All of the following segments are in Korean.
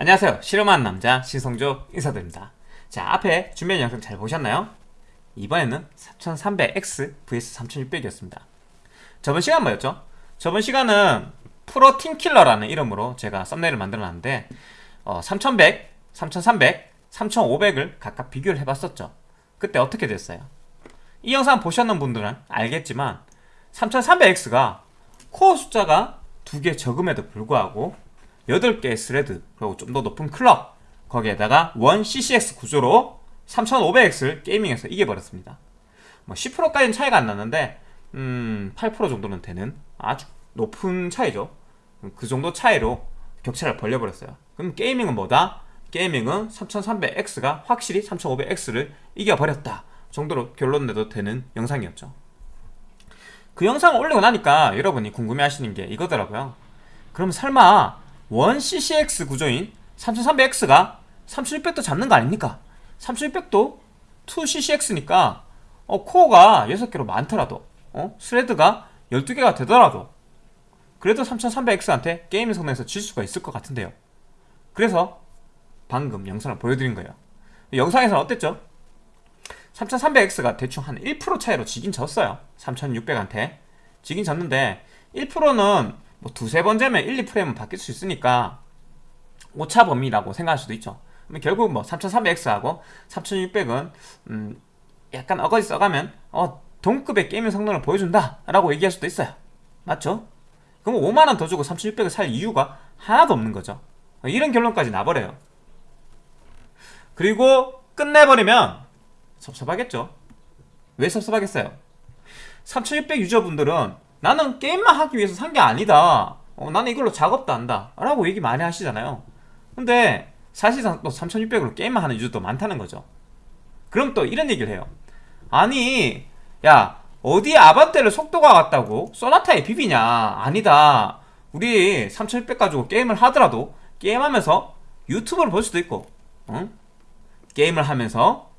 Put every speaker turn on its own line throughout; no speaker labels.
안녕하세요 실험하는 남자 신성조 인사드립니다 자 앞에 준비한 영상 잘 보셨나요? 이번에는 4300X vs 3600이었습니다 저번 시간 뭐였죠? 저번 시간은 프로 팀킬러라는 이름으로 제가 썸네일을 만들어 놨는데 어, 3100, 3300, 3500을 각각 비교를 해봤었죠 그때 어떻게 됐어요? 이 영상 보셨는 분들은 알겠지만 3300X가 코어 숫자가 두 개 적음에도 불구하고 8개의 thread 그리고 좀 더 높은 clock 거기에다가 one CCX 구조로 3500X를 gaming에서 이겨버렸습니다. 뭐 10%까지는 차이가 안 났는데 음, 8% 정도는 되는 아주 높은 차이죠. 그 정도 차이로 격차를 벌려버렸어요. 그럼 gaming은 뭐다? gaming은 3300X가 확실히 3500X를 이겨버렸다 정도로 결론 내도 되는 영상이었죠. 그 영상을 올리고 나니까 여러분이 궁금해 하시는 게 이거더라고요. 그럼 설마 1CCX 구조인 3300X가 3600도 잡는 거 아닙니까? 3600도 2CCX니까 어, 코어가 6개로 많더라도 어? 스레드가 12개가 되더라도 그래도 3300X한테 게임 성능에서 질 수가 있을 것 같은데요 그래서 방금 영상을 보여드린 거예요 영상에서는 어땠죠? 3300X가 대충 한 1% 차이로 지긴 졌어요 3600한테 지긴 졌는데 1%는 뭐 두세 번 재면 1, 2프레임은 바뀔 수 있으니까 오차 범위라고 생각할 수도 있죠. 결국 뭐 3300X하고 3600은 음 약간 어거지 써가면 어 동급의 게이밍 성능을 보여준다 라고 얘기할 수도 있어요. 맞죠? 그럼 5만원 더 주고 3600을 살 이유가 하나도 없는 거죠. 이런 결론까지 나버려요. 그리고 끝내버리면 섭섭하겠죠. 왜 섭섭하겠어요? 3600 유저분들은 나는 게임만 하기 위해서 산 게 아니다. 어, 나는 이걸로 작업도 한다. 라고 얘기 많이 하시잖아요. 근데 사실상 또 3600으로 게임만 하는 유저도 많다는 거죠. 그럼 또 이런 얘기를 해요. 아니 야 어디 아반떼를 속도가 같다고? 소나타에 비비냐? 아니다. 우리 3600 가지고 게임을 하더라도 게임하면서 유튜브를 볼 수도 있고 응? 게임을 하면서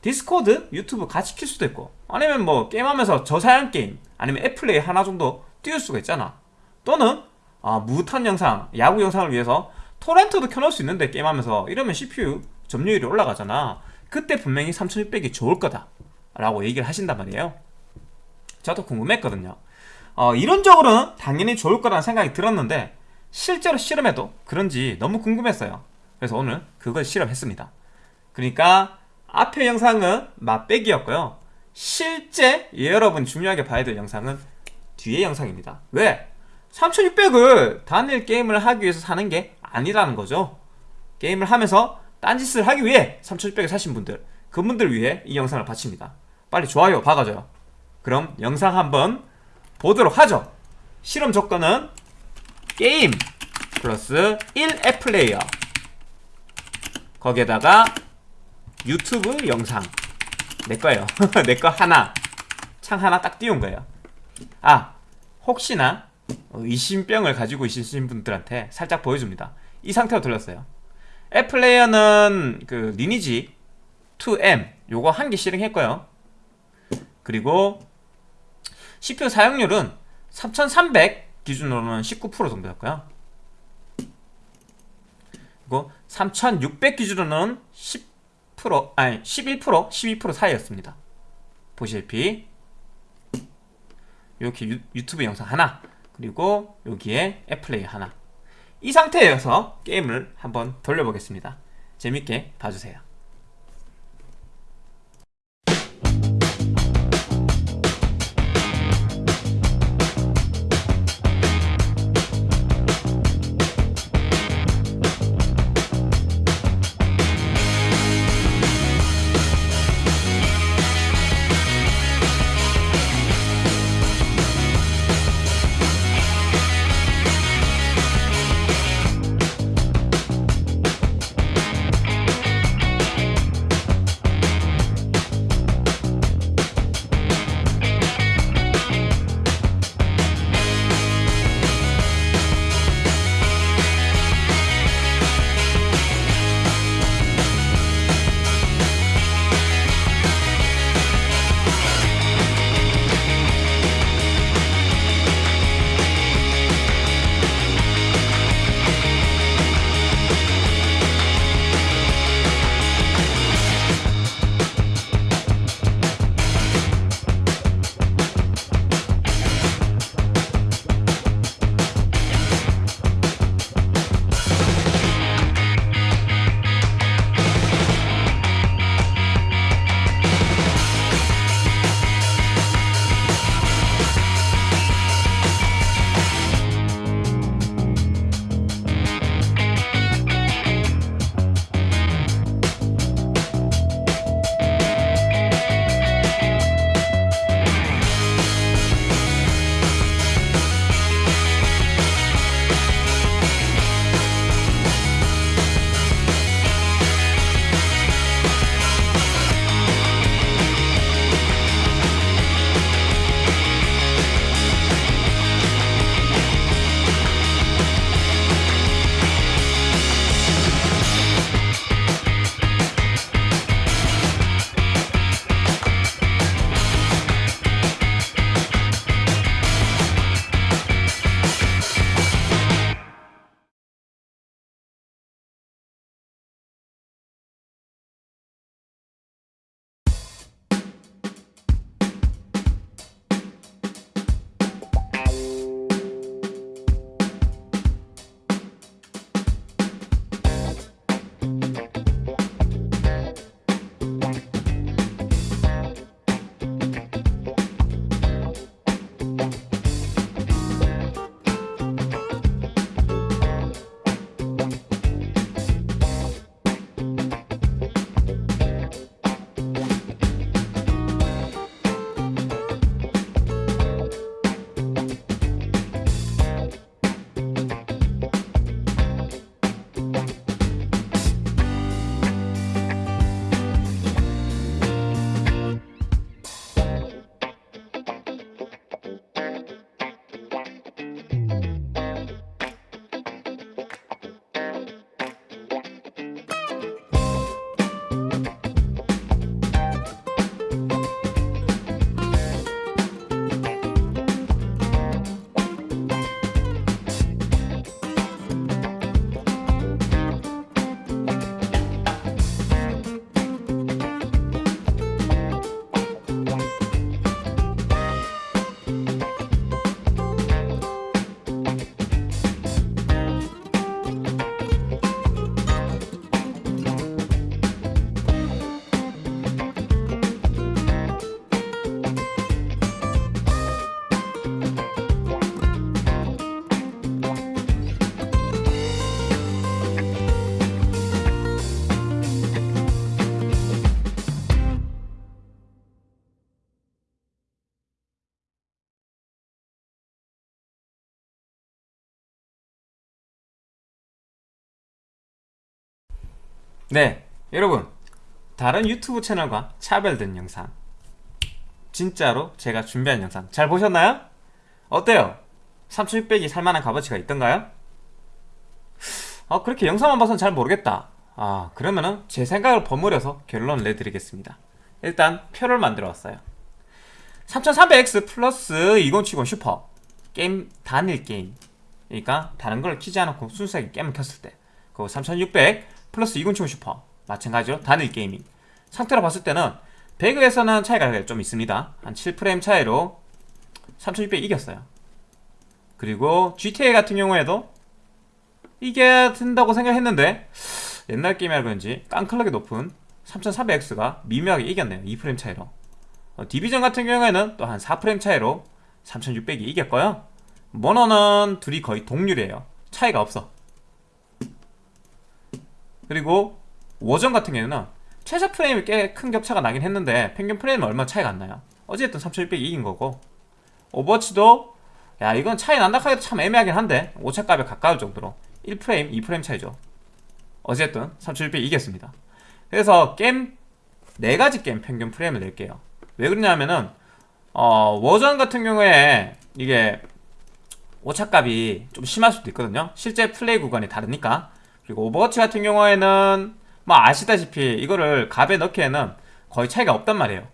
디스코드, 유튜브 같이 킬 수도 있고 아니면 뭐 게임하면서 저사양 게임 아니면 앱플레이어 하나 정도 띄울 수가 있잖아. 또는 아, 무탄 영상, 야구 영상을 위해서 토렌트도 켜놓을 수 있는데 게임하면서 이러면 CPU 점유율이 올라가잖아. 그때 분명히 3600이 좋을 거다. 라고 얘기를 하신단 말이에요. 저도 궁금했거든요. 어, 이론적으로는 당연히 좋을 거라는 생각이 들었는데 실제로 실험해도 그런지 너무 궁금했어요. 그래서 오늘 그걸 실험했습니다. 그러니까 앞의 영상은 맛배기였고요 실제 여러분 중요하게 봐야 될 영상은 뒤의 영상입니다. 왜? 3600을 단일 게임을 하기 위해서 사는 게 아니라는 거죠. 게임을 하면서 딴짓을 하기 위해 3600을 사신 분들 그분들 위해 이 영상을 바칩니다. 빨리 좋아요 박아줘요. 그럼 영상 한번 보도록 하죠. 실험 조건은 게임 플러스 1앱 플레이어. 거기에다가 유튜브 영상 내 거예요. 내 거 하나 창 하나 딱 띄운 거예요. 아 혹시나 의심병을 가지고 있으신 분들한테 살짝 보여줍니다. 이 상태로 돌렸어요. 앱플레이어는 그 리니지 2M 요거 한 개 실행했고요. 그리고 CPU 사용률은 3300 기준으로는 19% 정도였고요. 그리고 3600 기준으로는 10% 아니 11% 12% 사이였습니다. 보시다시피. 이렇게 유, 유튜브 영상 하나 그리고 여기에 애플레이 하나. 이 상태에서 게임을 한번 돌려보겠습니다. 재밌게 봐주세요 네 여러분. 다른 유튜브 채널과 차별된 영상. 진짜로 제가 준비한 영상. 잘 보셨나요? 어때요? 3600이 살만한 값어치가 있던가요? 어, 그렇게 영상만 봐서는 잘 모르겠다. 아 그러면은 제 생각을 버무려서 결론을 내드리겠습니다. 일단 표를 만들어 왔어요. 3300X 플러스 2070 슈퍼. 게임 단일 게임. 그러니까 다른 걸 키지 않고 순수하게 게임을 켰을 때. 그리고 3600 플러스 2070 슈퍼 마찬가지로 단일 gaming. 상태로 봤을 때는 배그에서는 차이가 좀 있습니다. 한 7프레임 차이로 3600 이겼어요. 그리고 GTA 같은 경우에도 이게 된다고 생각했는데 옛날 게임이라 그런지 깡클럭이 높은 3300X가 미묘하게 이겼네요. 2프레임 차이로. 어, 디비전 같은 경우에는 또 한 4프레임 차이로 3600이 이겼고요. 몬헌은 둘이 거의 동률이에요. 차이가 없어 그리고 워존 같은 경우는 최저 프레임이 꽤 큰 격차가 나긴 했는데 평균 프레임은 얼마 차이가 안 나요. 어쨌든 3600이 이긴 거고. 오버워치도 야 이건 차이 난다 하기도 참 애매하긴 한데 오차값에 가까울 정도로 1프레임, 2프레임 차이죠. 어쨌든 3600 이겼습니다. 그래서 게임 4가지 게임 평균 프레임을 낼게요. 왜 그러냐면은 어, 워존 같은 경우에 이게 오차값이 좀 심할 수도 있거든요. 실제 플레이 구간이 다르니까 그리고 오버워치 같은 경우에는 뭐 아시다시피 이거를 값에 넣기에는 거의 차이가 없단 말이에요.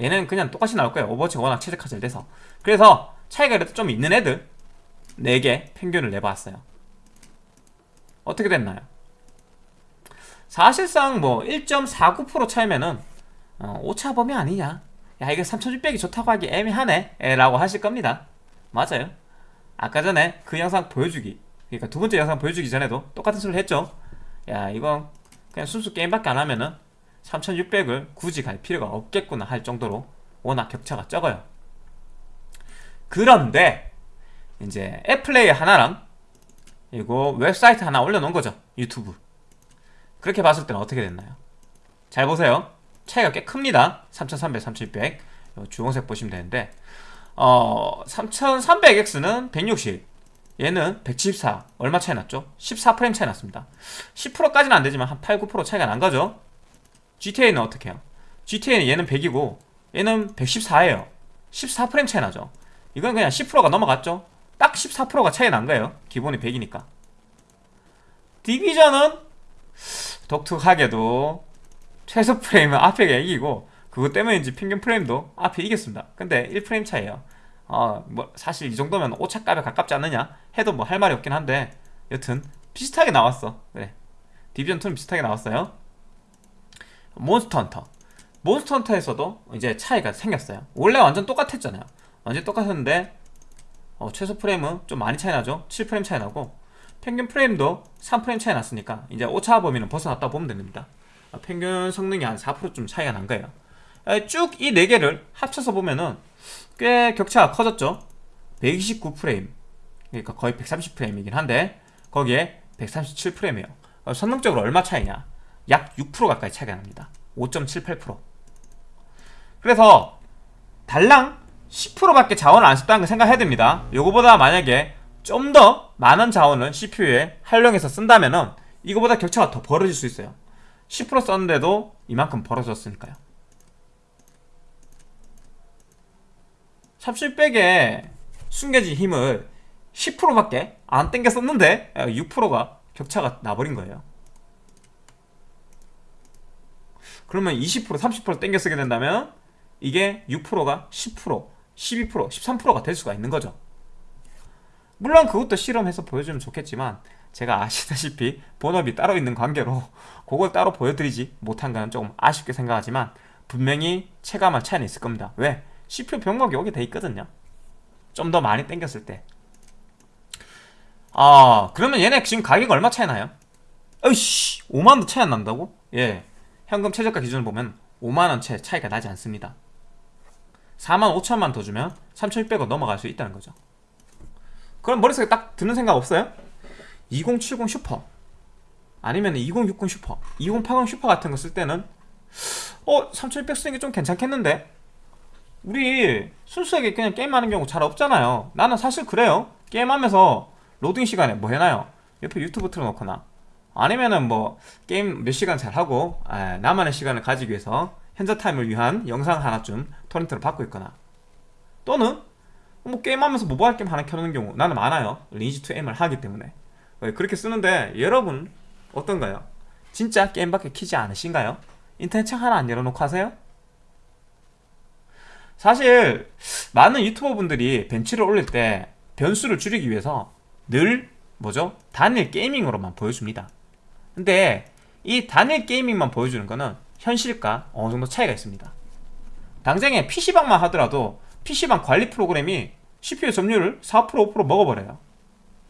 얘는 그냥 똑같이 나올 거예요. 오버워치가 워낙 최적화 잘 돼서. 그래서 차이가 그래도 좀 있는 애들 4개 평균을 내봤어요. 어떻게 됐나요? 사실상 뭐 1.49% 차이면은 어, 오차범위 아니냐? 야 이게 3600이 좋다고 하기 애매하네? 라고 하실 겁니다. 맞아요. 아까 전에 그 영상 보여주기 그러니까 두 번째 영상 보여주기 전에도 똑같은 소리를 했죠. 야 이건 그냥 순수 게임밖에 안 하면은 3600을 굳이 갈 필요가 없겠구나 할 정도로 워낙 격차가 적어요. 그런데 이제 애플레이 하나랑 그리고 웹사이트 하나 올려놓은 거죠 유튜브. 그렇게 봤을 때는 어떻게 됐나요? 잘 보세요. 차이가 꽤 큽니다. 3300, 3600 주홍색 보시면 되는데 어 3300X는 160 얘는 174 얼마 차이 났죠? 14프레임 차이 났습니다. 10%까지는 안되지만 한 8, 9% 차이가 난 거죠? GTA는 어떻게 해요? GTA는 얘는 100이고 얘는 114예요. 14프레임 차이 나죠? 이건 그냥 10%가 넘어갔죠? 딱 14%가 차이 난 거예요. 기본이 100이니까. 디비전은 독특하게도 최소 프레임은 앞에가 이기고 그것 때문인지 평균 프레임도 앞에 이겼습니다. 근데 1프레임 차이에요 어, 뭐 사실 이 정도면 오차값에 가깝지 않느냐? 해도 뭐 할 말이 없긴 한데. 여튼 비슷하게 나왔어. 그래 디비전 2는 비슷하게 나왔어요. 몬스터 헌터. 몬스터 헌터에서도 이제 차이가 생겼어요. 원래 완전 똑같았잖아요. 완전 똑같았는데 어, 최소 프레임은 좀 많이 차이 나죠? 7프레임 차이 나고 평균 프레임도 3프레임 차이 났으니까 이제 오차 범위는 벗어났다 보면 됩니다. 어, 평균 성능이 한 4%좀 차이가 난 거예요. 쭉 이 4개를 합쳐서 보면은 꽤 격차가 커졌죠. 129프레임. 그러니까 거의 130프레임이긴 한데 거기에 137프레임이에요. 어, 성능적으로 얼마 차이냐? 약 6% 가까이 차이가 납니다. 5.78% 그래서 달랑 10%밖에 자원을 안 썼다는 걸 생각해야 됩니다. 요거보다 만약에 좀 더 많은 자원을 CPU에 활용해서 쓴다면 은 이거보다 격차가 더 벌어질 수 있어요. 10% 썼는데도 이만큼 벌어졌으니까요 3700에 숨겨진 힘을 10%밖에 안 땡겨 썼는데 6%가 격차가 나버린 거예요. 그러면 20% 30% 땡겨 쓰게 된다면 이게 6%가 10% 12% 13%가 될 수가 있는 거죠. 물론 그것도 실험해서 보여주면 좋겠지만 제가 아시다시피 본업이 따로 있는 관계로 그걸 따로 보여드리지 못한 건 조금 아쉽게 생각하지만 분명히 체감할 차이는 있을 겁니다. 왜? CPU 병목이 오게 돼 있거든요 좀 더 많이 땡겼을 때 아, 그러면 얘네 지금 가격 얼마 차이 나요? 어이씨 5만원 차이 안 난다고? 예 현금 최저가 기준을 보면 5만원 채 차이가 나지 않습니다 4만 5천만 더 주면 3600으로 넘어갈 수 있다는 거죠 그럼 머릿속에 딱 드는 생각 없어요? 2070 슈퍼 아니면 2060 슈퍼 2080 슈퍼 같은 거 쓸 때는 어? 3600 쓰는 게 좀 괜찮겠는데? 우리 순수하게 그냥 게임하는 경우 잘 없잖아요. 나는 사실 그래요. 게임하면서 로딩 시간에 뭐 해놔요? 옆에 유튜브 틀어놓거나. 아니면은 뭐 게임 몇 시간 잘 하고 에, 나만의 시간을 가지기 위해서 현자 타임을 위한 영상 하나쯤 토렌트를 받고 있거나. 또는 뭐 게임하면서 모바일 게임 하나 켜놓는 경우 나는 많아요. 리니지 2M을 하기 때문에. 어, 그렇게 쓰는데 여러분 어떤가요? 진짜 게임밖에 키지 않으신가요? 인터넷 창 하나 안 열어놓고 하세요? 사실 많은 유튜버 분들이 벤치를 올릴 때 변수를 줄이기 위해서 늘 뭐죠? 단일 게이밍으로만 보여줍니다. 근데 이 단일 게이밍만 보여주는 거는 현실과 어느 정도 차이가 있습니다. 당장에 PC방만 하더라도 PC방 관리 프로그램이 CPU 점유율을 4% 5% 먹어버려요.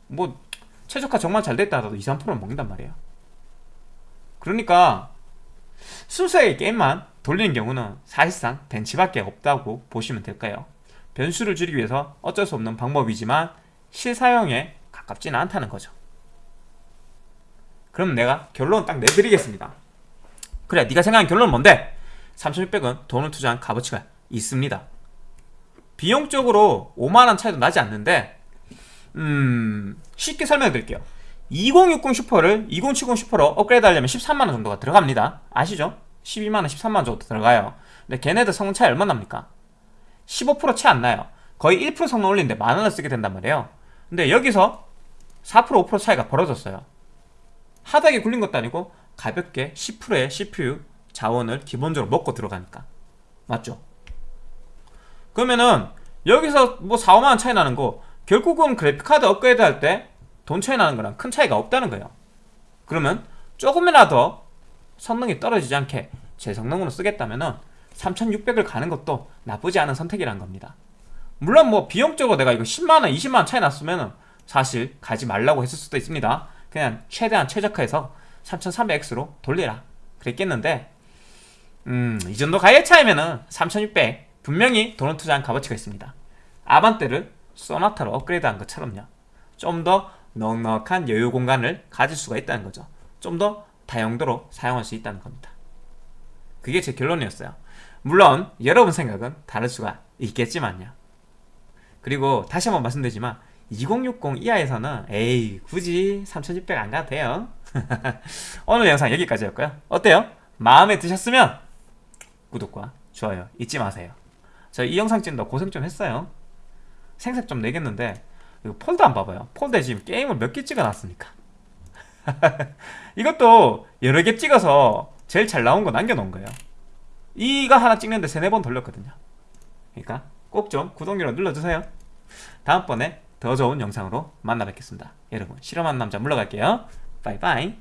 뭐 최적화 정말 잘 됐다 하더라도 2, 3%는 먹는단 말이에요. 그러니까 순수하게 게임만 돌리는 경우는 사실상 벤치밖에 없다고 보시면 될까요? 변수를 줄이기 위해서 어쩔 수 없는 방법이지만 실사용에 가깝지는 않다는 거죠. 그럼 내가 결론 딱 내드리겠습니다. 그래 네가 생각하는 결론은 뭔데? 3600은 돈을 투자한 값어치가 있습니다. 비용적으로 5만원 차이도 나지 않는데 음 쉽게 설명해 드릴게요. 2060 슈퍼를 2070 슈퍼로 업그레이드 하려면 13만원 정도가 들어갑니다. 아시죠? 12만원 13만원 정도 들어가요. 근데 걔네들 성능 차이 얼마 납니까? 15%채 안 나요. 거의 1% 성능 올리는데 만원을 쓰게 된단 말이에요. 근데 여기서 4% 5% 차이가 벌어졌어요. 하다하게 굴린 것도 아니고 가볍게 10%의 CPU 자원을 기본적으로 먹고 들어가니까. 맞죠? 그러면은 여기서 뭐 4, 5만원 차이 나는 거 결국은 그래픽카드 업그레이드 할 때 돈 차이 나는 거랑 큰 차이가 없다는 거예요. 그러면 조금이라도 성능이 떨어지지 않게 제 성능으로 쓰겠다면 은 3600을 가는 것도 나쁘지 않은 선택이란 겁니다. 물론 뭐 비용적으로 내가 이거 10만원 20만원 차이 났으면은 사실 가지 말라고 했을 수도 있습니다. 그냥 최대한 최적화해서 3300X로 돌리라. 그랬겠는데 음, 이 정도 가격 차이면은 3600 분명히 돈을 투자한 값어치가 있습니다. 아반떼를 소나타로 업그레이드한 것처럼요. 좀 더 넉넉한 여유 공간을 가질 수가 있다는 거죠. 좀 더 다용도로 사용할 수 있다는 겁니다. 그게 제 결론이었어요. 물론 여러분 생각은 다를 수가 있겠지만요. 그리고 다시 한번 말씀드리지만 2060 이하에서는 에이 굳이 3600 안 가도 돼요. 오늘 영상 여기까지였고요. 어때요? 마음에 드셨으면 구독과 좋아요 잊지 마세요. 저 이 영상 찍는다 고생 좀 했어요. 생색 좀 내겠는데 이거 폴더 안 봐봐요. 폴더에 지금 게임을 몇 개 찍어놨으니까 이것도 여러 개 찍어서 제일 잘 나온 거 남겨놓은 거예요. 이거 하나 찍는데 세네 번 돌렸거든요. 그러니까 꼭 좀 구독률 눌러주세요. 다음번에 더 좋은 영상으로 만나 뵙겠습니다. 여러분 실험하는 남자 물러갈게요. 바이바이